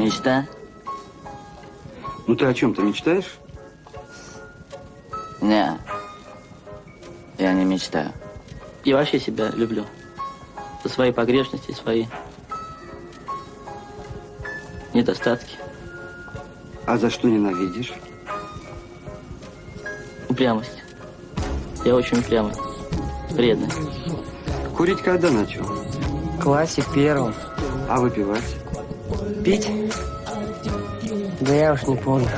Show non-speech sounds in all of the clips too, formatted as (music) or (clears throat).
Мечта? Ну ты о чем-то мечтаешь? Не. Я не мечтаю. Я вообще себя люблю. За свои погрешности, свои недостатки. А за что ненавидишь? Упрямость. Я очень упрямый. Вредный. Курить когда начал? В классе первом. А выпивать? Пить? Да я уж не помню.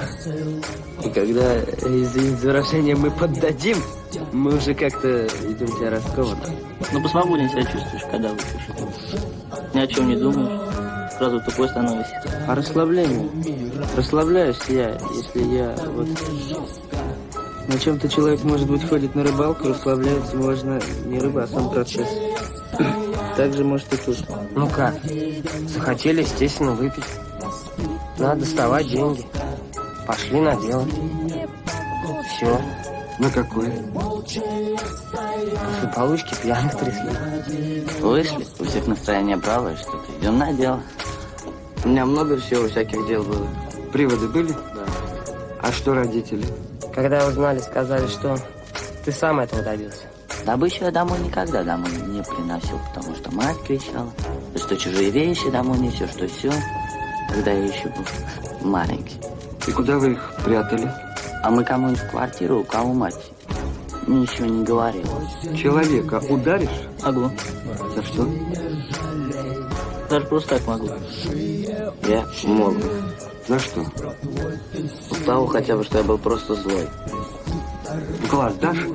И когда, извините за выражение, мы поддадим, мы уже как-то идем себя раскованно. Ну, посвободнее себя чувствуешь, когда выпьешь. Ни о чем не думаешь. Сразу тупой становишься. А расслабление? Расслабляюсь я, если я вот... На чем-то человек, может быть, ходит на рыбалку, расслабляется можно не рыба, а сам процесс. (clears throat) Так же может и тут. Ну как? Захотели, естественно, выпить. Надо доставать деньги. Пошли на дело. Все. На какой? После получки пьяных трясли. Вышли, у всех настроение бравое, что-то идем на дело. У меня много всего всяких дел было. Приводы были? Да. А что родители? Когда узнали, сказали, что ты сам этого добился. Добычу я домой никогда домой не приносил, потому что мать кричала, что чужие вещи домой несешь, что все, когда я еще был маленький. И куда вы их прятали? А мы кому-нибудь в квартиру, у кого мать ничего не говорила. Человека ударишь? Могу. За что? Даже просто так могу. Я мог. За что? У того хотя бы, что я был просто злой. Глаз дашь?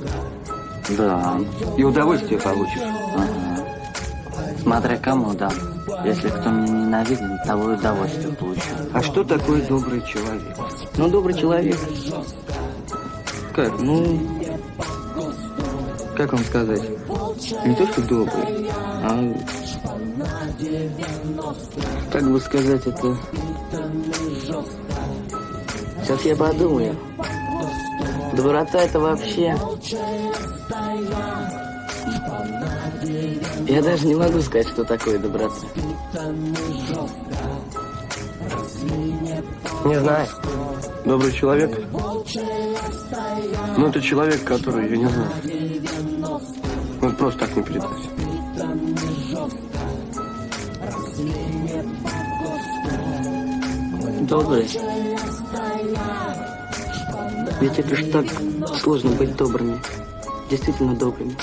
Да. И удовольствие получишь. Ага. Смотря кому дам. Если кто меня ненавидит, того и удовольствие получу. А что такое добрый человек? Ну, добрый человек. Как? Ну, как вам сказать? Не то, что добрый, а... Как бы сказать это... Сейчас я подумаю. Доброта это вообще... Я даже не могу сказать, что такое доброта. Не знаю. Добрый человек? Ну, это человек, который, я не знаю, он просто так не передать. Добрый. Ведь это ж так сложно быть добрыми. Действительно добрыми.